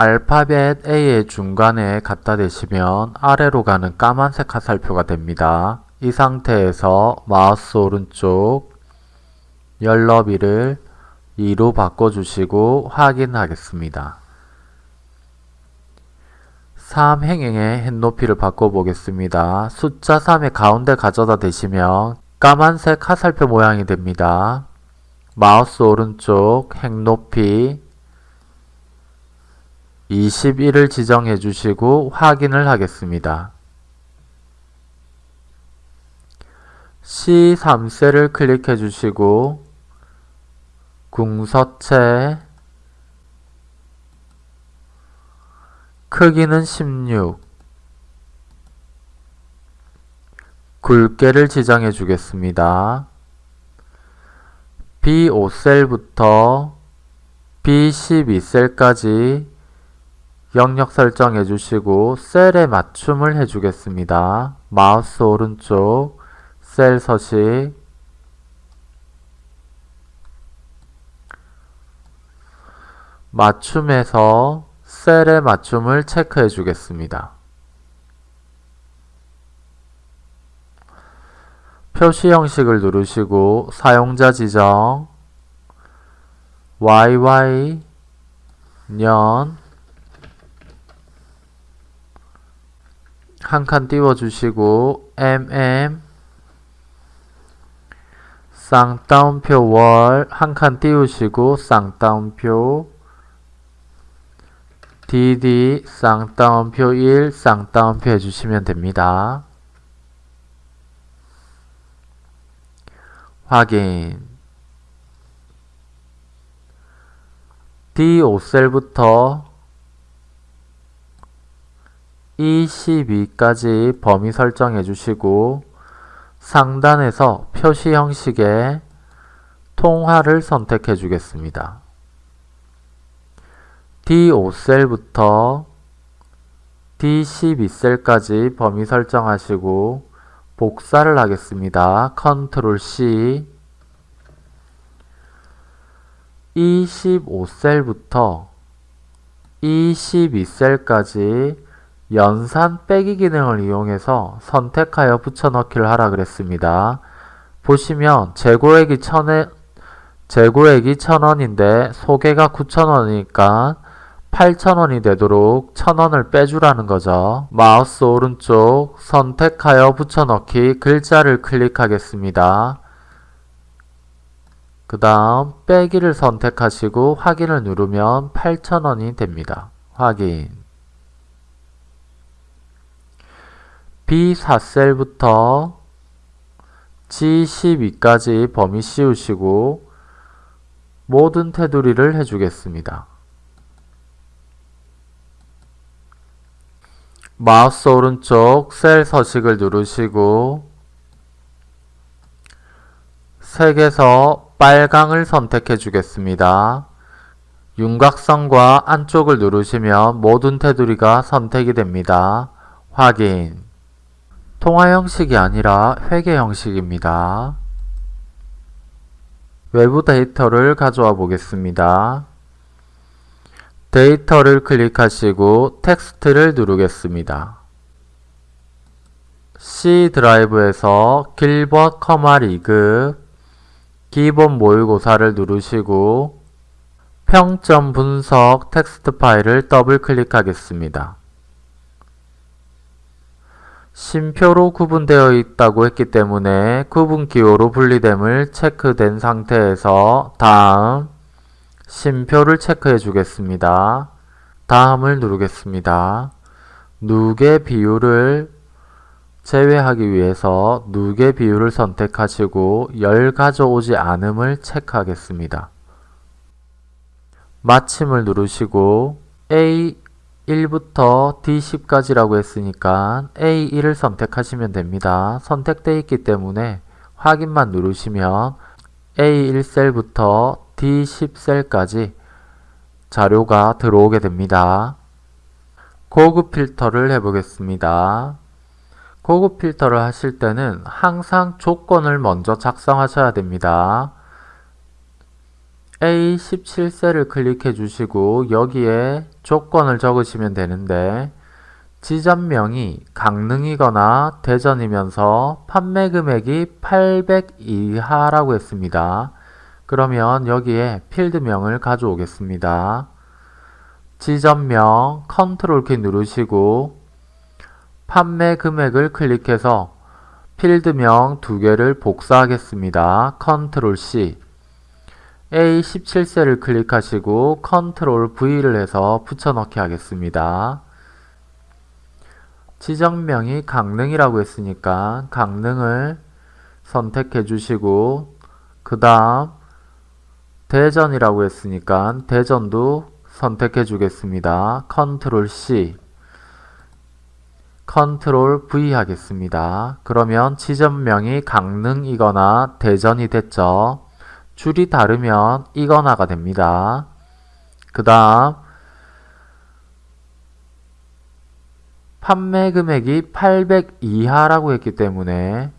알파벳 A의 중간에 갖다 대시면 아래로 가는 까만색 화살표가 됩니다. 이 상태에서 마우스 오른쪽 열 너비를 2로 바꿔주시고 확인하겠습니다. 3행행의 햇높이를 바꿔보겠습니다. 숫자 3의 가운데 가져다 대시면 까만색 화살표 모양이 됩니다. 마우스 오른쪽 행높이 21을 지정해 주시고 확인을 하겠습니다. C3셀을 클릭해 주시고 궁서체 크기는 16 굵게를 지정해 주겠습니다. B5셀부터 B12셀까지 영역 설정해 주시고 셀에 맞춤을 해 주겠습니다. 마우스 오른쪽 셀 서식 맞춤에서 셀의 맞춤을 체크해 주겠습니다. 표시 형식을 누르시고 사용자 지정 YY 년 한 칸 띄워주시고 MM 쌍따옴표 월 한 칸 띄우시고 쌍따옴표 DD 쌍따옴표 1 쌍따옴표 해주시면 됩니다. 확인. D5셀부터 E12까지 범위 설정해 주시고 상단에서 표시 형식의 통화를 선택해 주겠습니다. D5셀부터 D12셀까지 범위 설정하시고 복사를 하겠습니다. 컨트롤 C 25셀부터 E12셀까지 연산 빼기 기능을 이용해서 선택하여 붙여넣기를 하라 그랬습니다. 보시면 재고액이 천에 재고액이 천원인데 소개가 구천원이니까 8,000원이 되도록 1,000원을 빼주라는 거죠. 마우스 오른쪽 선택하여 붙여넣기 글자를 클릭하겠습니다. 그 다음 빼기를 선택하시고 확인을 누르면 8,000원이 됩니다. 확인 B4셀부터 G12까지 범위 씌우시고 모든 테두리를 해주겠습니다. 마우스 오른쪽 셀 서식을 누르시고 색에서 빨강을 선택해 주겠습니다. 윤곽선과 안쪽을 누르시면 모든 테두리가 선택이 됩니다. 확인 통화 형식이 아니라 회계 형식입니다. 외부 데이터를 가져와 보겠습니다. 데이터를 클릭하시고 텍스트를 누르겠습니다. C 드라이브에서 길벗, 2급 기본 모의고사를 누르시고 평점 분석 텍스트 파일을 더블 클릭하겠습니다. 쉼표로 구분되어 있다고 했기 때문에 구분 기호로 분리됨을 체크된 상태에서 다음 쉼표를 체크해 주겠습니다. 다음을 누르겠습니다. 누계 비율을 제외하기 위해서 누계 비율을 선택하시고 열 가져오지 않음을 체크하겠습니다. 마침을 누르시고 A1부터 D10까지라고 했으니까 A1을 선택하시면 됩니다. 선택되어 있기 때문에 확인만 누르시면 A1셀부터 D10셀까지 자료가 들어오게 됩니다. 고급 필터를 해보겠습니다. 고급 필터를 하실 때는 항상 조건을 먼저 작성하셔야 됩니다. A17셀을 클릭해 주시고 여기에 조건을 적으시면 되는데 지점명이 강릉이거나 대전이면서 판매 금액이 800 이하라고 했습니다. 그러면 여기에 필드명을 가져오겠습니다. 지점명 컨트롤 키 누르시고 판매 금액을 클릭해서 필드명 두 개를 복사하겠습니다. 컨트롤 C A17셀을 클릭하시고 컨트롤 V를 해서 붙여넣기 하겠습니다. 지점명이 강릉이라고 했으니까 강릉을 선택해 주시고 그 다음 대전이라고 했으니까 대전도 선택해 주겠습니다. 컨트롤 C 컨트롤 V 하겠습니다. 그러면 지점명이 강릉이거나 대전이 됐죠. 줄이 다르면 이거나가 됩니다. 그 다음 판매 금액이 800 이하라고 했기 때문에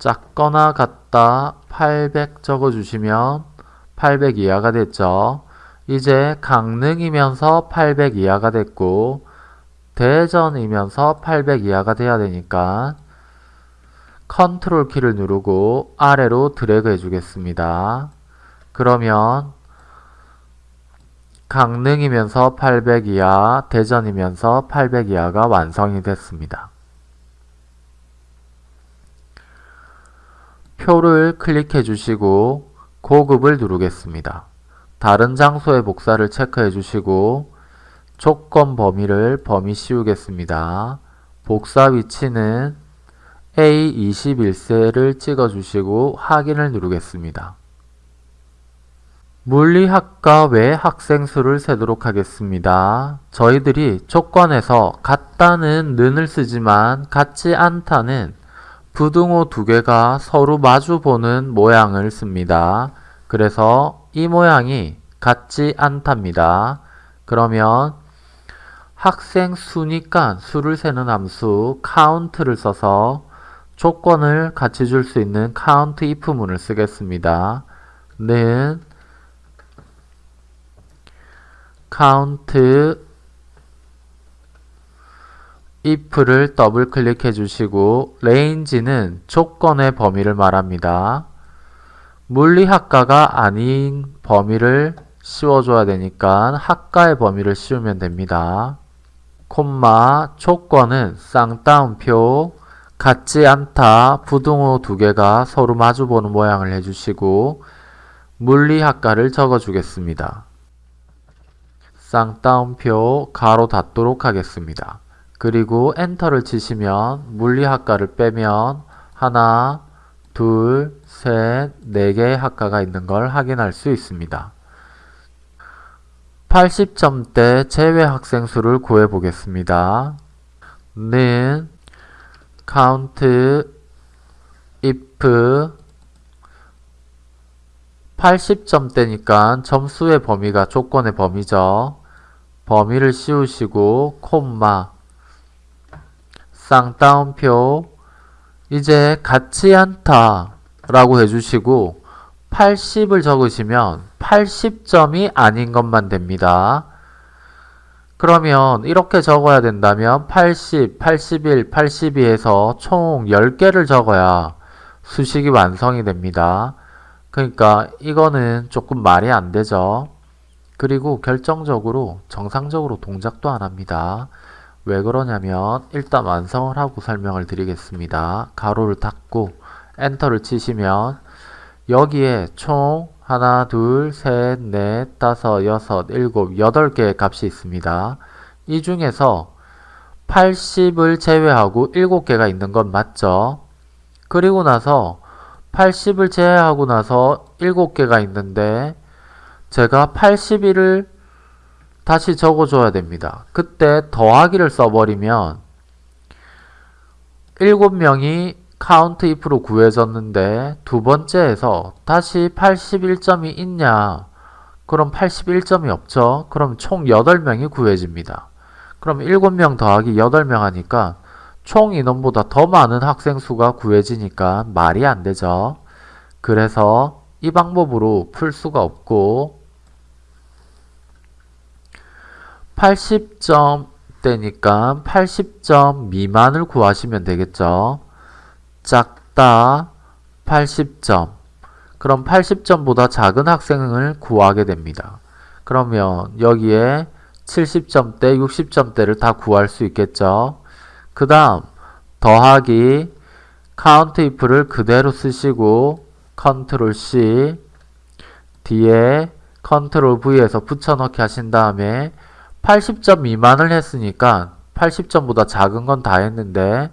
작거나 같다 800 적어주시면 800 이하가 됐죠. 이제 강릉이면서 800 이하가 됐고 대전이면서 800 이하가 돼야 되니까 컨트롤 키를 누르고 아래로 드래그 해주겠습니다. 그러면 강릉이면서 800 이하, 대전이면서 800 이하가 완성이 됐습니다. 표를 클릭해 주시고 고급을 누르겠습니다. 다른 장소의 복사를 체크해 주시고 조건 범위를 범위 씌우겠습니다. 복사 위치는 A21셀을 찍어주시고 확인을 누르겠습니다. 물리학과 외 학생 수를 세도록 하겠습니다. 저희들이 조건에서 같다는 는을 쓰지만 같지 않다는 부등호 두 개가 서로 마주보는 모양을 씁니다. 그래서 이 모양이 같지 않답니다. 그러면 학생 수니까 수를 세는 함수 count를 써서 조건을 같이 줄 수 있는 count if문을 쓰겠습니다. 는 count if를 더블 클릭해 주시고 range는 조건의 범위를 말합니다. 물리학과가 아닌 범위를 씌워줘야 되니까 학과의 범위를 씌우면 됩니다. 콤마 조건은 쌍따옴표 같지 않다 부등호 두 개가 서로 마주보는 모양을 해주시고 물리학과를 적어주겠습니다. 쌍따옴표 가로 닫도록 하겠습니다. 그리고 엔터를 치시면 물리학과를 빼면 하나, 둘, 셋, 네 개의 학과가 있는 걸 확인할 수 있습니다. 80점대 제외 학생 수를 구해 보겠습니다. 는 count if 80점대니까 점수의 범위가 조건의 범위죠. 범위를 씌우시고 콤마 쌍따옴표 이제 같지 않다 라고 해주시고 80을 적으시면 80점이 아닌 것만 됩니다. 그러면 이렇게 적어야 된다면 80, 81, 82에서 총 10개를 적어야 수식이 완성이 됩니다. 그러니까 이거는 조금 말이 안 되죠. 그리고 결정적으로 정상적으로 동작도 안 합니다. 왜 그러냐면 일단 완성을 하고 설명을 드리겠습니다. 가로를 닫고 엔터를 치시면 여기에 총 하나, 둘, 셋, 넷, 다섯, 여섯, 일곱, 여덟 개의 값이 있습니다. 이 중에서 80을 제외하고 7개가 있는 건 맞죠? 그리고 나서 80을 제외하고 나서 7개가 있는데 제가 81을 다시 적어줘야 됩니다. 그때 더하기를 써버리면 7명이 COUNTIF로 구해졌는데 두 번째에서 다시 81점이 있냐? 그럼 81점이 없죠. 그럼 총 8명이 구해집니다. 그럼 7명 더하기 8명 하니까 총 인원보다 더 많은 학생 수가 구해지니까 말이 안 되죠. 그래서 이 방법으로 풀 수가 없고 80점 되니까 80점 미만을 구하시면 되겠죠. 작다 80점 그럼 80점보다 작은 학생을 구하게 됩니다. 그러면 여기에 70점대, 60점대를 다 구할 수 있겠죠. 그 다음 더하기 COUNTIF를 그대로 쓰시고 컨트롤 C 뒤에 컨트롤 V에서 붙여넣기 하신 다음에 80점 미만을 했으니까 80점보다 작은 건 다 했는데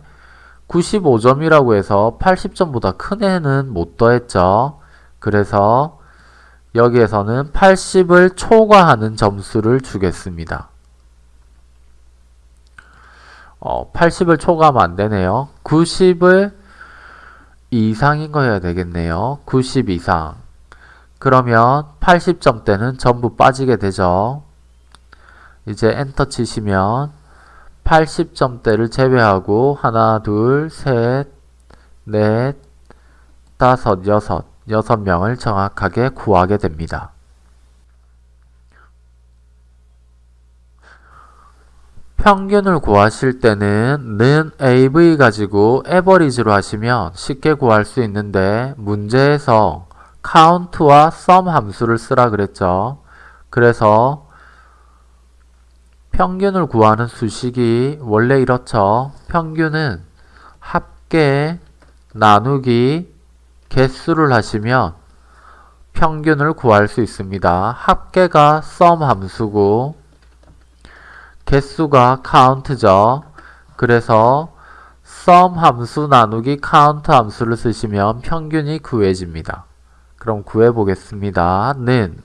95점이라고 해서 80점보다 큰 애는 못 더했죠. 그래서 여기에서는 80을 초과하는 점수를 주겠습니다. 어, 80을 초과하면 안 되네요. 90을 이상인 거여야 되겠네요. 90 이상. 그러면 80점대는 전부 빠지게 되죠. 이제 엔터 치시면 80점대를 제외하고 하나, 둘, 셋, 넷, 다섯, 여섯, 여섯 명을 정확하게 구하게 됩니다. 평균을 구하실 때는 는 AV 가지고 에버리지로 하시면 쉽게 구할 수 있는데 문제에서 count와 sum 함수를 쓰라 그랬죠. 그래서 평균을 구하는 수식이 원래 이렇죠. 평균은 합계 나누기 개수를 하시면 평균을 구할 수 있습니다. 합계가 sum 함수고 개수가 count죠. 그래서 sum 함수 나누기 count 함수를 쓰시면 평균이 구해집니다. 그럼 구해보겠습니다. 는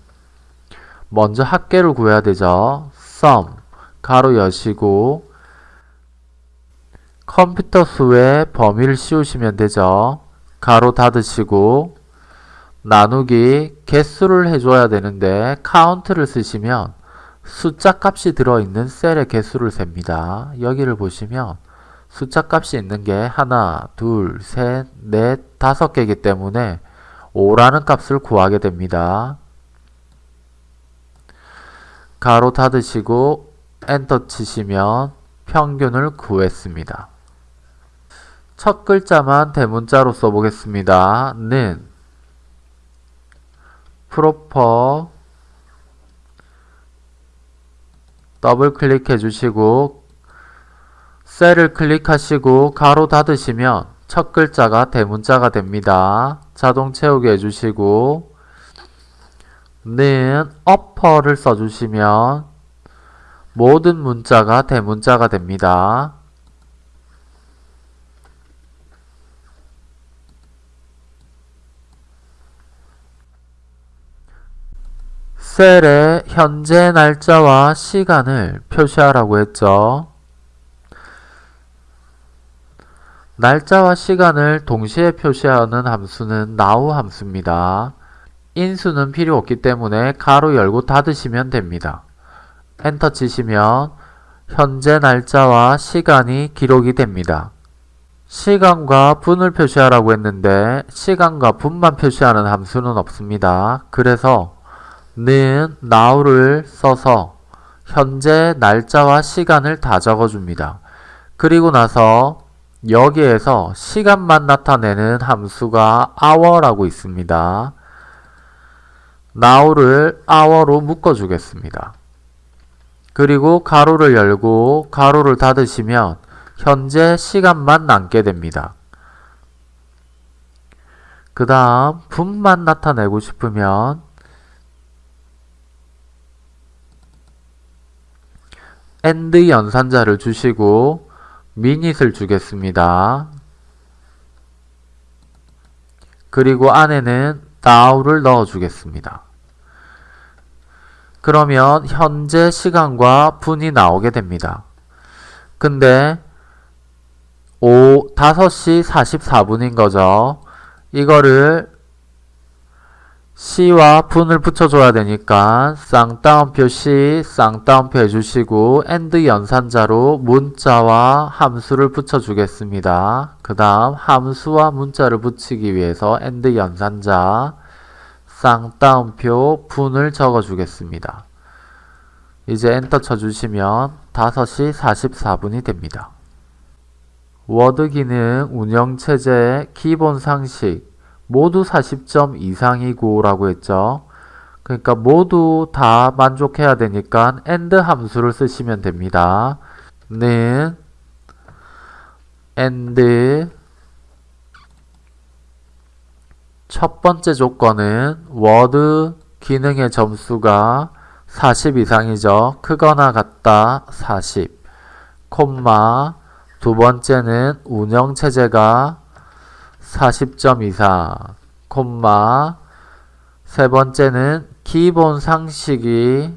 먼저 합계를 구해야 되죠. sum 가로 여시고 컴퓨터 수의 범위를 씌우시면 되죠. 가로 닫으시고 나누기 개수를 해줘야 되는데 count를 쓰시면 숫자 값이 들어있는 셀의 개수를 셉니다. 여기를 보시면 숫자 값이 있는 게 하나, 둘, 셋, 넷, 다섯 개이기 때문에 5라는 값을 구하게 됩니다. 괄호 닫으시고 엔터 치시면 평균을 구했습니다. 첫 글자만 대문자로 써보겠습니다. 는 PROPER 더블 클릭해 주시고 셀을 클릭하시고 괄호 닫으시면 첫 글자가 대문자가 됩니다. 자동 채우게 해주시고 는 어퍼를 써주시면 모든 문자가 대문자가 됩니다. 셀에 현재 날짜와 시간을 표시하라고 했죠. 날짜와 시간을 동시에 표시하는 함수는 now 함수입니다. 인수는 필요 없기 때문에 가로 열고 닫으시면 됩니다. 엔터 치시면 현재 날짜와 시간이 기록이 됩니다. 시간과 분을 표시하라고 했는데 시간과 분만 표시하는 함수는 없습니다. 그래서 는 now를 써서 현재 날짜와 시간을 다 적어줍니다. 그리고 나서 여기에서 시간만 나타내는 함수가 hour라고 있습니다. now를 hour로 묶어주겠습니다. 그리고 가로를 열고 가로를 닫으시면 현재 시간만 남게 됩니다. 그 다음 분만 나타내고 싶으면 and 연산자를 주시고 미닛을 주겠습니다. 그리고 안에는 now를 넣어 주겠습니다. 그러면 현재 시간과 분이 나오게 됩니다. 근데 5, 5시 44분인 거죠. 이거를 시와 분을 붙여줘야 되니까 쌍따옴표 시, 쌍따옴표 해주시고 and 연산자로 문자와 함수를 붙여주겠습니다. 그 다음 함수와 문자를 붙이기 위해서 and 연산자 쌍따옴표 분을 적어 주겠습니다. 이제 엔터 쳐주시면 5시 44분이 됩니다. 워드 기능 운영체제 기본 상식 모두 40점 이상이고 라고 했죠. 그러니까 모두 다 만족해야 되니까 AND 함수를 쓰시면 됩니다. 는 AND 첫 번째 조건은 워드 기능의 점수가 40 이상이죠. 크거나 같다 40 콤마 두 번째는 운영체제가 40점 이상. 콤마 세 번째는 기본 상식이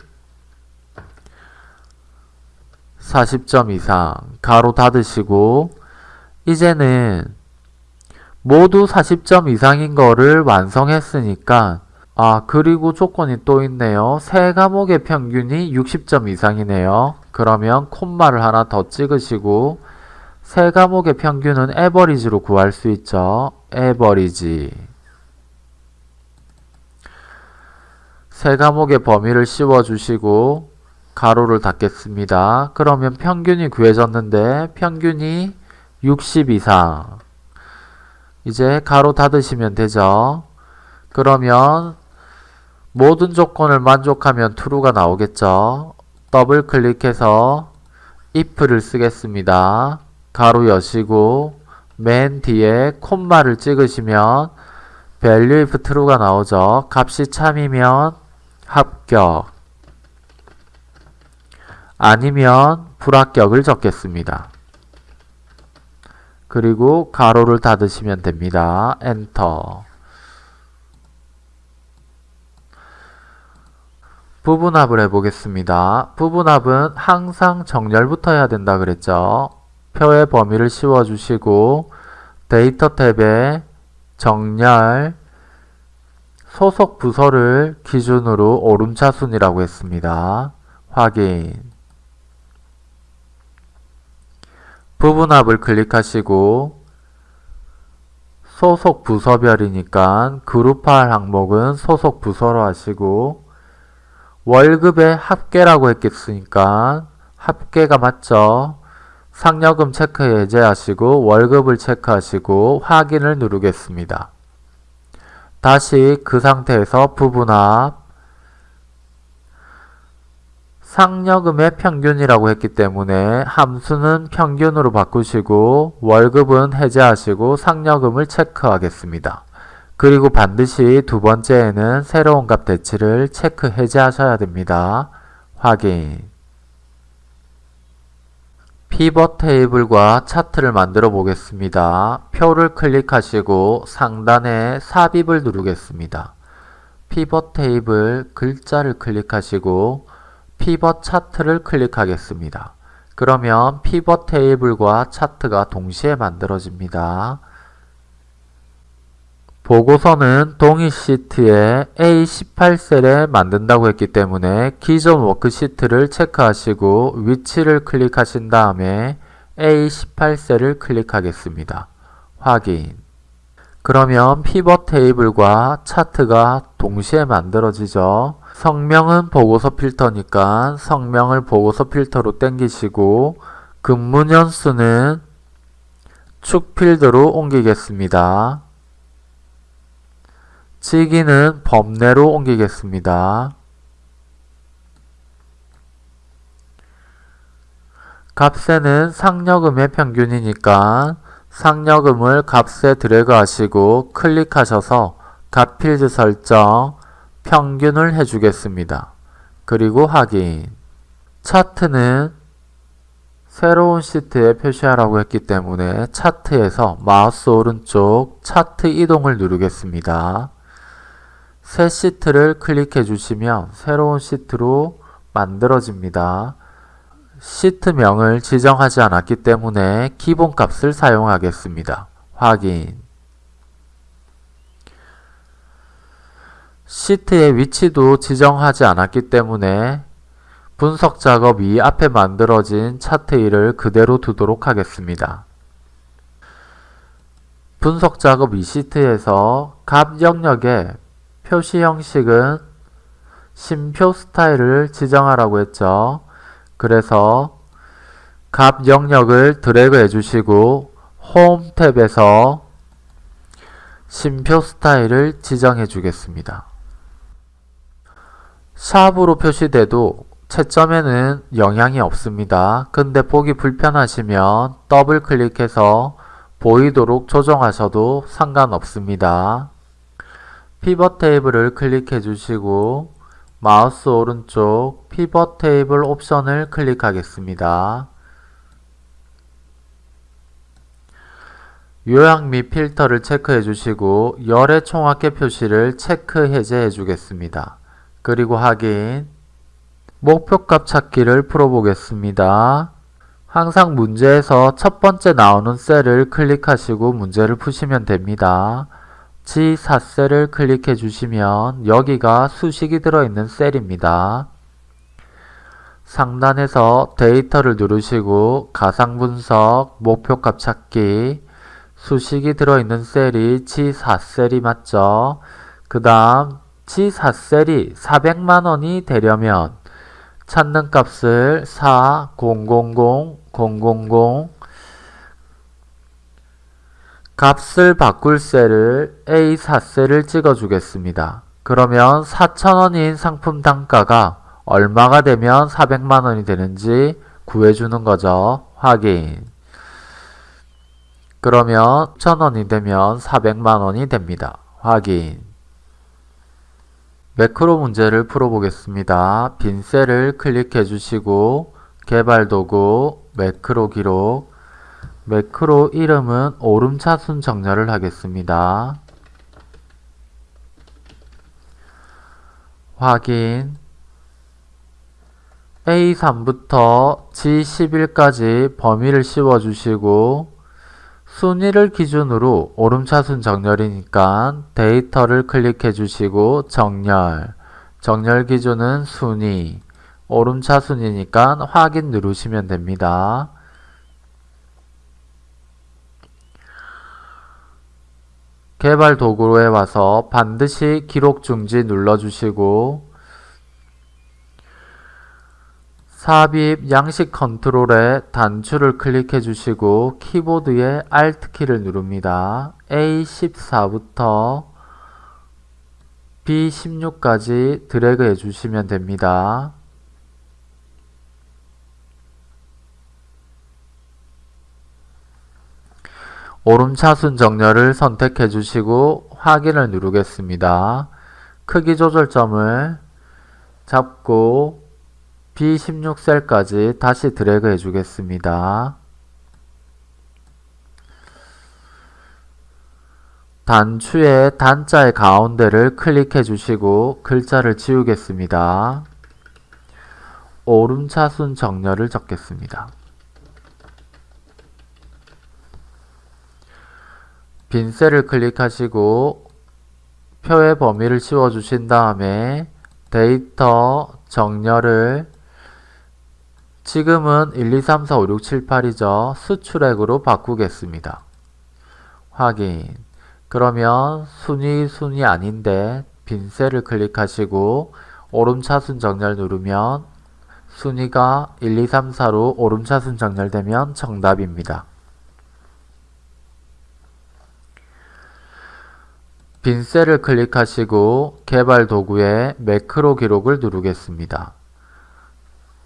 40점 이상. 가로 닫으시고 이제는 모두 40점 이상인 거를 완성했으니까 아 그리고 조건이 또 있네요. 세 과목의 평균이 60점 이상이네요. 그러면 콤마를 하나 더 찍으시고 세 과목의 평균은 에버리지로 구할 수 있죠. 에버리지 세 과목의 범위를 씌워주시고 가로를 닫겠습니다. 그러면 평균이 구해졌는데 평균이 60 이상 이제 가로 닫으시면 되죠. 그러면 모든 조건을 만족하면 true가 나오겠죠. 더블 클릭해서 if를 쓰겠습니다. 가로 여시고 맨 뒤에 콤마를 찍으시면 value if true가 나오죠. 값이 참이면 합격 아니면 불합격을 적겠습니다. 그리고 괄호를 닫으시면 됩니다. 엔터 부분합을 해보겠습니다. 부분합은 항상 정렬부터 해야 된다 그랬죠. 표의 범위를 씌워주시고 데이터 탭에 정렬 소속 부서를 기준으로 오름차순이라고 했습니다. 확인 부분합을 클릭하시고 소속 부서별이니까 그룹화할 항목은 소속 부서로 하시고 월급의 합계라고 했겠으니까 합계가 맞죠? 상여금 체크 해제하시고 월급을 체크하시고 확인을 누르겠습니다. 다시 그 상태에서 부분합 상여금의 평균이라고 했기 때문에 함수는 평균으로 바꾸시고 월급은 해제하시고 상여금을 체크하겠습니다. 그리고 반드시 두 번째에는 새로운 값 대치를 체크 해제하셔야 됩니다. 확인 피벗 테이블과 차트를 만들어 보겠습니다. 표를 클릭하시고 상단에 삽입을 누르겠습니다. 피벗 테이블 글자를 클릭하시고 피벗 차트를 클릭하겠습니다. 그러면 피벗 테이블과 차트가 동시에 만들어집니다. 보고서는 동일 시트에 A18셀에 만든다고 했기 때문에 기존 워크시트를 체크하시고 위치를 클릭하신 다음에 A18셀을 클릭하겠습니다. 확인 그러면 피벗 테이블과 차트가 동시에 만들어지죠. 성명은 보고서 필터니까 성명을 보고서 필터로 땡기시고 근무 년수는 축 필드로 옮기겠습니다. 치기는 범내로 옮기겠습니다. 값에는 상여금의 평균이니까 상여금을 값에 드래그 하시고 클릭하셔서 값 필드 설정 평균을 해주겠습니다. 그리고 확인 차트는 새로운 시트에 표시하라고 했기 때문에 차트에서 마우스 오른쪽 차트 이동을 누르겠습니다. 새 시트를 클릭해 주시면 새로운 시트로 만들어집니다. 시트명을 지정하지 않았기 때문에 기본값을 사용하겠습니다. 확인 시트의 위치도 지정하지 않았기 때문에 분석 작업 이 앞에 만들어진 차트 1을 그대로 두도록 하겠습니다. 분석 작업 이 시트에서 값 영역에 표시 형식은 심표 스타일을 지정하라고 했죠. 그래서 값 영역을 드래그 해주시고 홈 탭에서 심표 스타일을 지정해 주겠습니다. 샵으로 표시돼도 채점에는 영향이 없습니다. 근데 보기 불편하시면 더블 클릭해서 보이도록 조정하셔도 상관없습니다. 피벗 테이블을 클릭해 주시고 마우스 오른쪽 피벗 테이블 옵션을 클릭하겠습니다. 요약 및 필터를 체크해 주시고 열의 총합계 표시를 체크 해제해 주겠습니다. 그리고 확인 목표값 찾기를 풀어보겠습니다. 항상 문제에서 첫 번째 나오는 셀을 클릭하시고 문제를 푸시면 됩니다. G4셀을 클릭해 주시면 여기가 수식이 들어있는 셀입니다. 상단에서 데이터를 누르시고 가상분석, 목표값 찾기, 수식이 들어있는 셀이 G4셀이 맞죠? 그 다음 G4셀이 400만원이 되려면 찾는 값을 4, 000, 000 값을 바꿀 셀을 A4셀을 찍어 주겠습니다. 그러면 4,000원인 상품 단가가 얼마가 되면 400만원이 되는지 구해주는 거죠. 확인. 그러면 1,000원이 되면 400만원이 됩니다. 확인. 매크로 문제를 풀어보겠습니다. 빈 셀을 클릭해 주시고 개발도구 매크로 기록 매크로 이름은 오름차순 정렬을 하겠습니다. 확인 A3부터 G11까지 범위를 씌워주시고 순위를 기준으로 오름차순 정렬이니까 데이터를 클릭해 주시고 정렬 정렬 기준은 순위 오름차순이니까 확인 누르시면 됩니다. 개발 도구에 와서 반드시 기록 중지 눌러주시고 삽입 양식 컨트롤에 단추를 클릭해 주시고 키보드의 Alt 키를 누릅니다. A14부터 B16까지 드래그 해 주시면 됩니다. 오름차순 정렬을 선택해 주시고 확인을 누르겠습니다. 크기 조절점을 잡고 B16셀까지 다시 드래그 해주겠습니다. 단추의 단자의 가운데를 클릭해 주시고 글자를 지우겠습니다. 오름차순 정렬을 적겠습니다. 빈 셀을 클릭하시고 표의 범위를 씌워주신 다음에 데이터 정렬을 지금은 1, 2, 3, 4, 5, 6, 7, 8이죠. 수출액으로 바꾸겠습니다. 확인. 그러면 순위 순위 아닌데 빈 셀을 클릭하시고 오름차순 정렬 누르면 순위가 1, 2, 3, 4로 오름차순 정렬되면 정답입니다. 빈 셀을 클릭하시고 개발 도구에 매크로 기록을 누르겠습니다.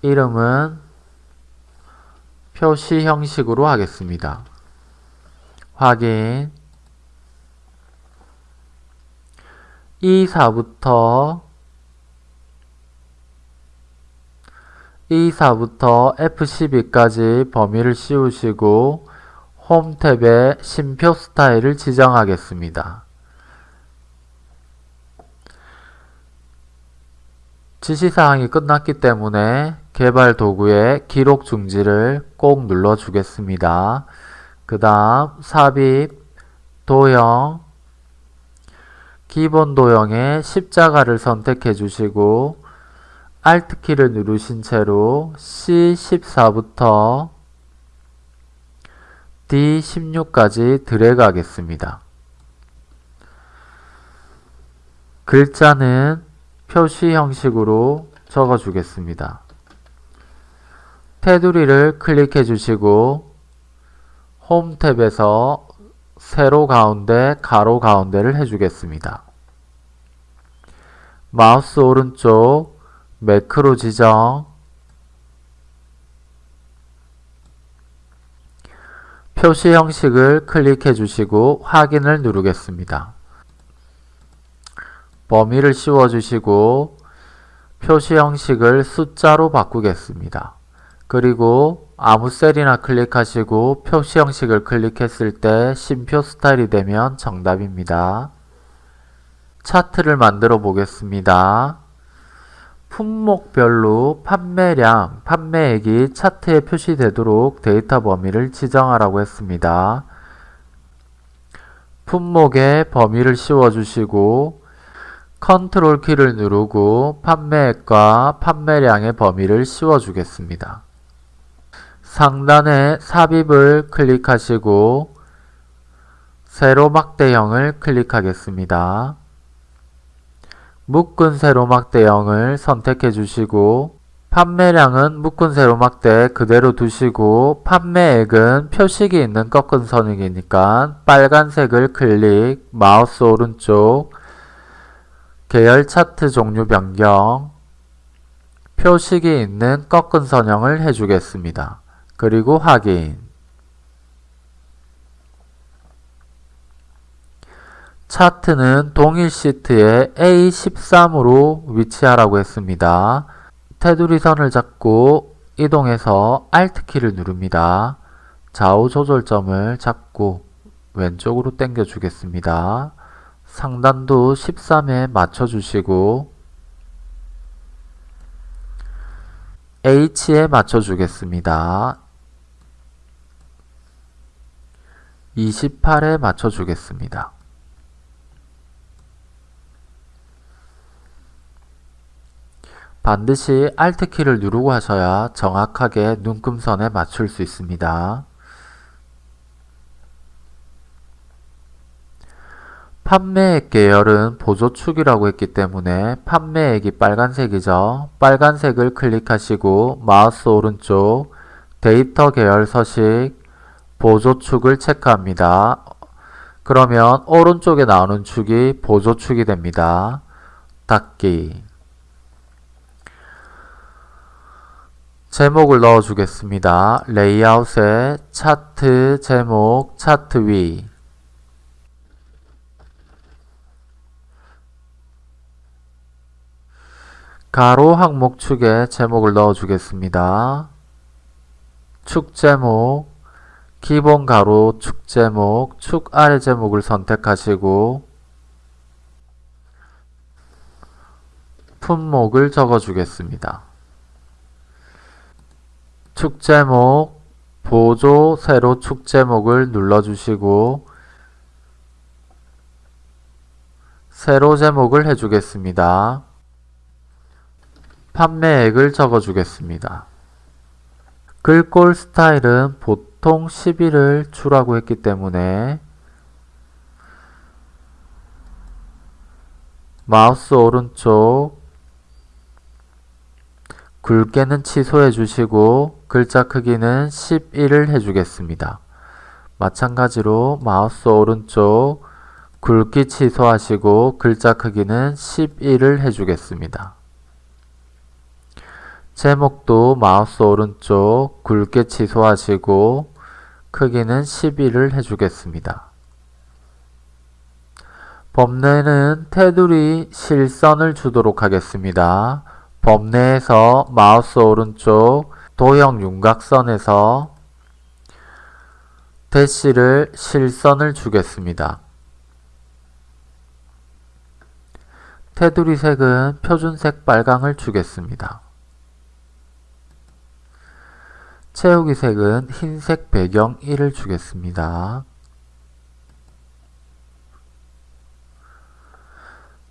이름은 표시 형식으로 하겠습니다. 확인 2사부터 2사부터 F12까지 범위를 씌우시고 홈 탭에 심표 스타일을 지정하겠습니다. 지시사항이 끝났기 때문에 개발 도구에 기록 중지를 꼭 눌러 주겠습니다. 그 다음 삽입, 도형, 기본 도형에 십자가를 선택해 주시고 Alt키를 누르신 채로 C14부터 D16까지 드래그 하겠습니다. 글자는 표시 형식으로 적어 주겠습니다. 테두리를 클릭해 주시고 홈 탭에서 세로 가운데 가로 가운데를 해주겠습니다. 마우스 오른쪽 매크로 지정 표시 형식을 클릭해 주시고 확인을 누르겠습니다. 범위를 씌워 주시고 표시 형식을 숫자로 바꾸겠습니다. 그리고 아무 셀이나 클릭하시고 표시 형식을 클릭했을 때 심표 스타일이 되면 정답입니다. 차트를 만들어 보겠습니다. 품목별로 판매량, 판매액이 차트에 표시되도록 데이터 범위를 지정하라고 했습니다. 품목에 범위를 씌워주시고 컨트롤 키를 누르고 판매액과 판매량의 범위를 씌워주겠습니다. 상단에 삽입을 클릭하시고 세로 막대형을 클릭하겠습니다. 묶은 세로 막대형을 선택해 주시고 판매량은 묶은 세로 막대 그대로 두시고 판매액은 표식이 있는 꺾은 선이니까 빨간색을 클릭, 마우스 오른쪽, 계열 차트 종류 변경, 표식이 있는 꺾은 선형을 해주겠습니다. 그리고 확인 차트는 동일 시트에 A13으로 위치하라고 했습니다. 테두리 선을 잡고 이동해서 Alt키를 누릅니다. 좌우 조절점을 잡고 왼쪽으로 당겨 주겠습니다. 상단도 13에 맞춰 주시고 H에 맞춰 주겠습니다. 28에 맞춰 주겠습니다. 반드시 Alt키를 누르고 하셔야 정확하게 눈금선에 맞출 수 있습니다. 판매액 계열은 보조축이라고 했기 때문에 판매액이 빨간색이죠. 빨간색을 클릭하시고 마우스 오른쪽 데이터 계열 서식 보조축을 체크합니다. 그러면 오른쪽에 나오는 축이 보조축이 됩니다. 닫기 제목을 넣어 주겠습니다. 레이아웃에 차트 제목 차트 위 가로 항목 축에 제목을 넣어 주겠습니다. 축 제목 기본 가로 축 제목 축 아래 제목을 선택하시고 품목을 적어 주겠습니다. 축 제목 보조 세로 축 제목을 눌러주시고 세로 제목을 해주겠습니다. 판매액을 적어주겠습니다. 글꼴 스타일은 보통 10일을 주라고 했기 때문에 마우스 오른쪽 굵게는 취소해 주시고 글자 크기는 11을 해주겠습니다. 마찬가지로 마우스 오른쪽 굵기 취소하시고 글자 크기는 11을 해주겠습니다. 제목도 마우스 오른쪽 굵게 취소하시고 크기는 11을 해주겠습니다. 범례는 테두리 실선을 주도록 하겠습니다. 범례에서 마우스 오른쪽 도형 윤곽선에서 대시를 실선을 주겠습니다. 테두리 색은 표준색 빨강을 주겠습니다. 채우기 색은 흰색 배경 1을 주겠습니다.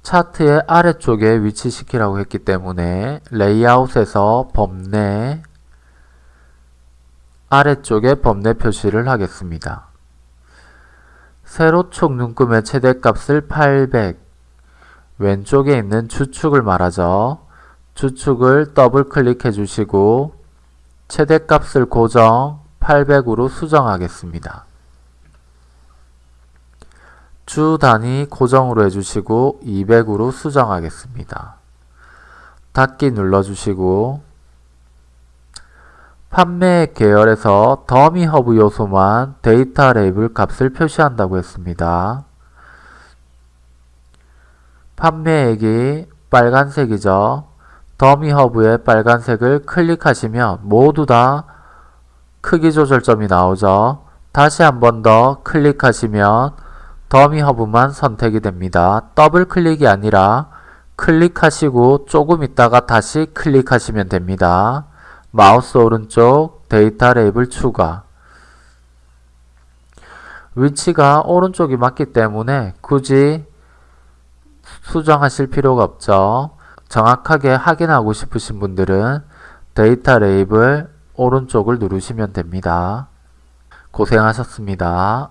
차트의 아래쪽에 위치시키라고 했기 때문에 레이아웃에서 범내 아래쪽에 범례 표시를 하겠습니다. 세로축 눈금의 최대값을 800, 왼쪽에 있는 주축을 말하죠. 주축을 더블 클릭해 주시고 최대값을 고정 800으로 수정하겠습니다. 주 단위 고정으로 해주시고 200으로 수정하겠습니다. 닫기 눌러주시고 판매 계열에서 더미 허브 요소만 데이터 레이블 값을 표시한다고 했습니다. 판매액이 빨간색이죠. 더미 허브의 빨간색을 클릭하시면 모두 다 크기 조절점이 나오죠. 다시 한 번 더 클릭하시면 더미 허브만 선택이 됩니다. 더블 클릭이 아니라 클릭하시고 조금 있다가 다시 클릭하시면 됩니다. 마우스 오른쪽 데이터 레이블 추가 위치가 오른쪽이 맞기 때문에 굳이 수정하실 필요가 없죠. 정확하게 확인하고 싶으신 분들은 데이터 레이블 오른쪽을 누르시면 됩니다. 고생하셨습니다.